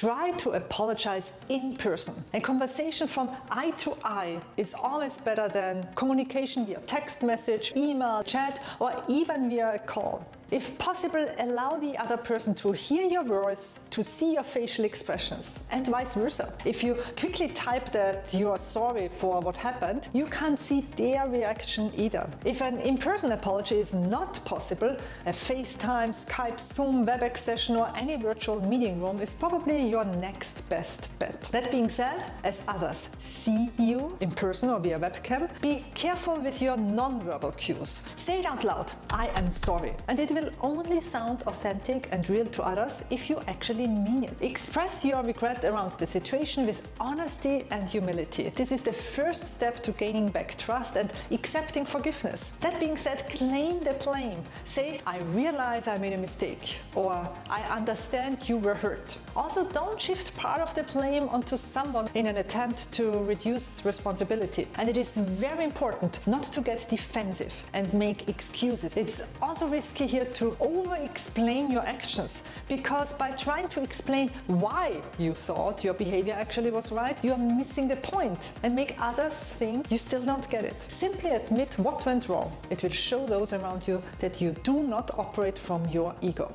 Try to apologize in person. A conversation from eye to eye is always better than communication via text message, email, chat or even via a call. If possible, allow the other person to hear your voice, to see your facial expressions and vice versa. If you quickly type that you are sorry for what happened, you can't see their reaction either. If an in-person apology is not possible, a FaceTime, Skype, Zoom, WebEx session or any virtual meeting room is probably your next best bet. That being said, as others see you in person or via webcam, be careful with your non-verbal cues. Say it out loud, I am sorry, and it will only sound authentic and real to others if you actually mean it. Express your regret around the situation with honesty and humility. This is the first step to gaining back trust and accepting forgiveness. That being said, claim the blame. Say, I realize I made a mistake or I understand you were hurt. Also, don't shift part of the blame onto someone in an attempt to reduce responsibility. And it is very important not to get defensive and make excuses. It's also risky here to over-explain your actions because by trying to explain why you thought your behavior actually was right, you are missing the point and make others think you still don't get it. Simply admit what went wrong. It will show those around you that you do not operate from your ego.